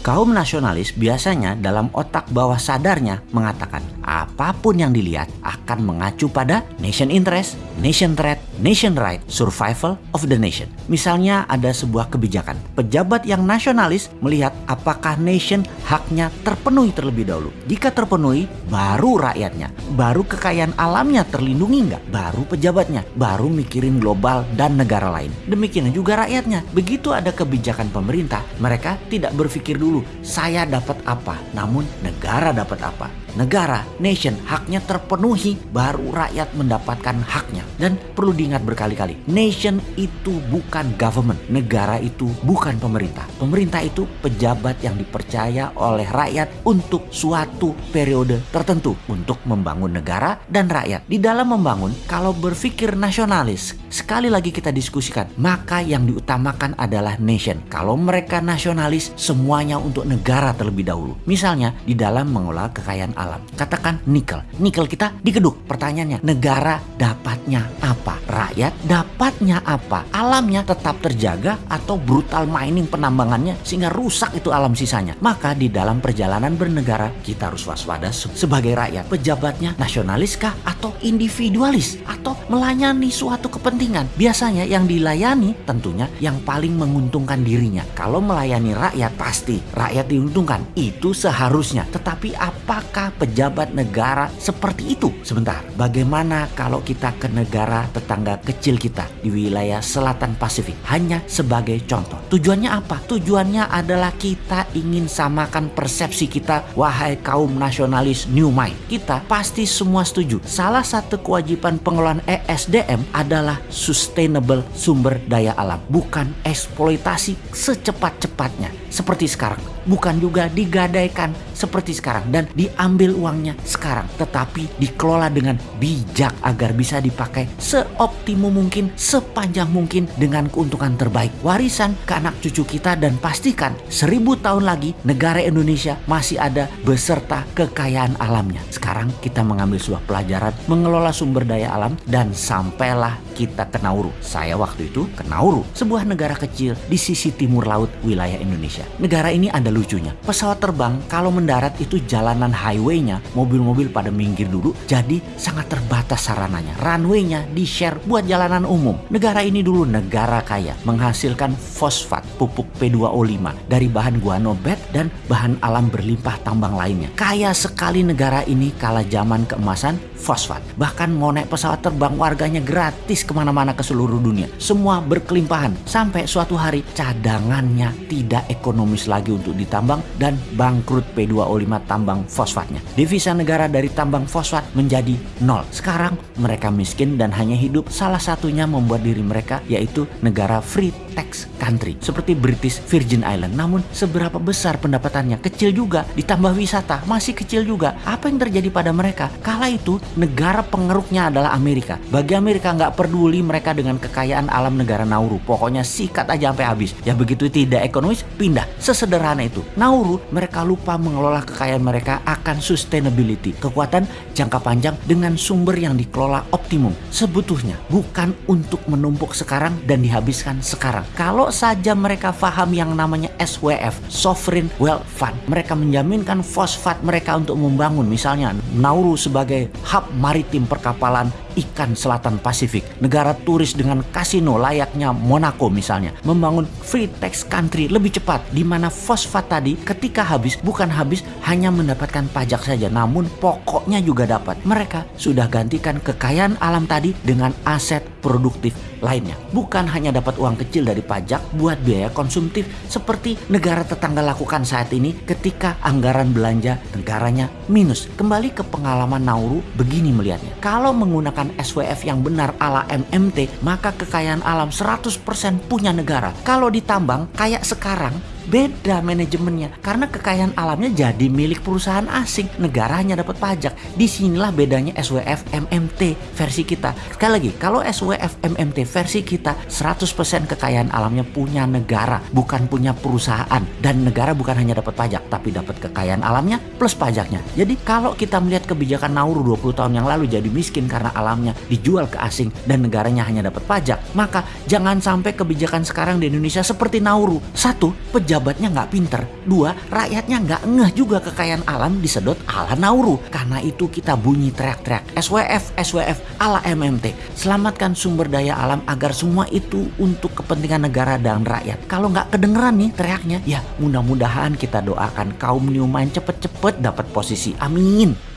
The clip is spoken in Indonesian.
Kaum nasionalis biasanya dalam otak bawah sadarnya mengatakan apa pun yang dilihat akan mengacu pada nation interest, nation threat, nation right, survival of the nation. Misalnya ada sebuah kebijakan. Pejabat yang nasionalis melihat apakah nation haknya terpenuhi terlebih dahulu. Jika terpenuhi, baru rakyatnya, baru kekayaan alamnya terlindungi nggak, baru pejabatnya, baru mikirin global dan negara lain. Demikian juga rakyatnya. Begitu ada kebijakan pemerintah, mereka tidak berpikir dulu saya dapat apa, namun negara dapat apa. Negara, nation, haknya terpenuhi, baru rakyat mendapatkan haknya. Dan perlu diingat berkali-kali, nation itu bukan government, negara itu bukan pemerintah. Pemerintah itu pejabat yang dipercaya oleh rakyat untuk suatu periode tertentu untuk membangun negara dan rakyat. Di dalam membangun, kalau berpikir nasionalis, sekali lagi kita diskusikan, maka yang diutamakan adalah nation. Kalau mereka nasionalis, semuanya untuk negara terlebih dahulu. Misalnya, di dalam mengelola kekayaan alam. Katakan nikel. Nikel kita dikeduk. Pertanyaannya, negara dapatnya apa? Rakyat dapatnya apa? Alamnya tetap terjaga atau brutal mining penambangannya sehingga rusak itu alam sisanya. Maka di dalam perjalanan bernegara kita harus waspada sebagai rakyat. Pejabatnya nasionaliskah atau individualis atau melayani suatu kepentingan? Biasanya yang dilayani tentunya yang paling menguntungkan dirinya. Kalau melayani rakyat pasti rakyat diuntungkan. Itu seharusnya. Tetapi apakah pejabat negara seperti itu? Sebentar, bagaimana kalau kita ke negara tetangga kecil kita di wilayah selatan Pasifik? Hanya sebagai contoh. Tujuannya apa? Tujuannya adalah kita ingin samakan persepsi kita, wahai kaum nasionalis New Mind. Kita pasti semua setuju. Salah satu kewajiban pengelolaan ESDM adalah sustainable sumber daya alam, bukan eksploitasi secepat-cepatnya seperti sekarang, bukan juga digadaikan seperti sekarang dan diambil uangnya sekarang, tetapi dikelola dengan bijak agar bisa dipakai seoptimum mungkin, sepanjang mungkin dengan keuntungan terbaik. Warisan ke anak cucu kita dan pastikan seribu tahun lagi negara Indonesia masih ada beserta kekayaan alamnya. Sekarang kita mengambil sebuah pelajaran mengelola sumber daya alam dan sampailah kita ke Nauru. Saya waktu itu ke Nauru, sebuah negara kecil di sisi timur laut wilayah Indonesia. Negara ini ada lucunya. Pesawat terbang kalau mendarat itu jalanan highway-nya, mobil-mobil pada minggir dulu, jadi sangat terbatas sarananya. Runway-nya di-share buat jalanan umum. Negara ini dulu negara kaya, menghasilkan fosfat, pupuk P2O5 dari bahan guanobet dan bahan alam berlimpah tambang lainnya. Kaya sekali negara ini kala zaman keemasan fosfat. Bahkan mau naik pesawat terbang warganya gratis ke mana-mana ke seluruh dunia. Semua berkelimpahan sampai suatu hari cadangannya tidak ekonomis lagi untuk ditambang dan bangkrut P2O5 tambang fosfatnya. Devisa negara dari tambang fosfat menjadi nol. Sekarang mereka miskin dan hanya hidup salah satunya membuat diri mereka yaitu negara free tax country seperti British Virgin Island. Namun seberapa besar pendapatannya? Kecil juga. Ditambah wisata masih kecil juga. Apa yang terjadi pada mereka? Kala itu negara pengeruknya adalah Amerika. Bagi Amerika nggak peduli mereka dengan kekayaan alam negara Nauru. Pokoknya sikat aja sampai habis. Ya begitu tidak ekonomis, pindah. Sesederhana itu. Nauru, mereka lupa mengelola kekayaan mereka akan sustainability. Kekuatan jangka panjang dengan sumber yang dikelola optimum. Sebetulnya bukan untuk menumpuk sekarang dan dihabiskan sekarang. Kalau saja mereka paham yang namanya SWF, Sovereign Wealth Fund. Mereka menjaminkan fosfat mereka untuk membangun misalnya Nauru sebagai hub maritim perkapalan ikan selatan Pasifik, negara turis dengan kasino layaknya Monaco misalnya, membangun free tax country lebih cepat di mana fosfat tadi ketika habis bukan habis hanya mendapatkan pajak saja namun pokoknya juga dapat. Mereka sudah gantikan kekayaan alam tadi dengan aset produktif lainnya. Bukan hanya dapat uang kecil dari pajak buat biaya konsumtif seperti negara tetangga lakukan saat ini ketika anggaran belanja negaranya minus. Kembali ke pengalaman Nauru begini melihatnya. Kalau menggunakan SWF yang benar ala MMT, maka kekayaan alam 100% punya negara. Kalau ditambang kayak sekarang, beda manajemennya karena kekayaan alamnya jadi milik perusahaan asing. Negaranya dapat pajak. Di sinilah bedanya SWF MMT versi kita. Sekali lagi kalau SWF MMT versi kita 100% kekayaan alamnya punya negara bukan punya perusahaan. Dan negara bukan hanya dapat pajak tapi dapat kekayaan alamnya plus pajaknya. Jadi kalau kita melihat kebijakan Nauru 20 tahun yang lalu jadi miskin karena alamnya dijual ke asing dan negaranya hanya dapat pajak maka jangan sampai kebijakan sekarang di Indonesia seperti Nauru. Satu pejabat pejabatnya nggak pinter. Dua, rakyatnya nggak ngeh juga kekayaan alam disedot ala Nauru. Karena itu kita bunyi teriak-teriak SWF, SWF ala MMT. Selamatkan sumber daya alam agar semua itu untuk kepentingan negara dan rakyat. Kalau nggak kedengeran nih teriaknya, ya mudah-mudahan kita doakan kaum Newman cepet-cepet dapat posisi. Amin.